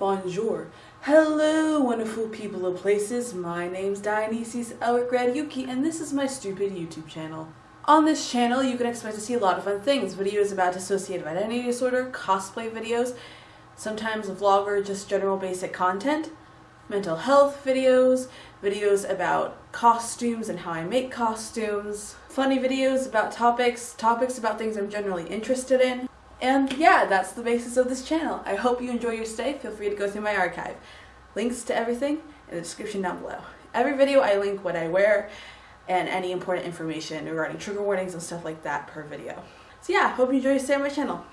Bonjour. Hello, wonderful people of places. My name's Dionysius Elric Yuki, and this is my stupid YouTube channel. On this channel, you can expect to see a lot of fun things. Videos about dissociative identity disorder, cosplay videos, sometimes a vlog or just general basic content, mental health videos, videos about costumes and how I make costumes, funny videos about topics, topics about things I'm generally interested in, and yeah, that's the basis of this channel. I hope you enjoy your stay. Feel free to go through my archive. Links to everything in the description down below. Every video I link what I wear and any important information regarding trigger warnings and stuff like that per video. So yeah, hope you enjoy your stay on my channel.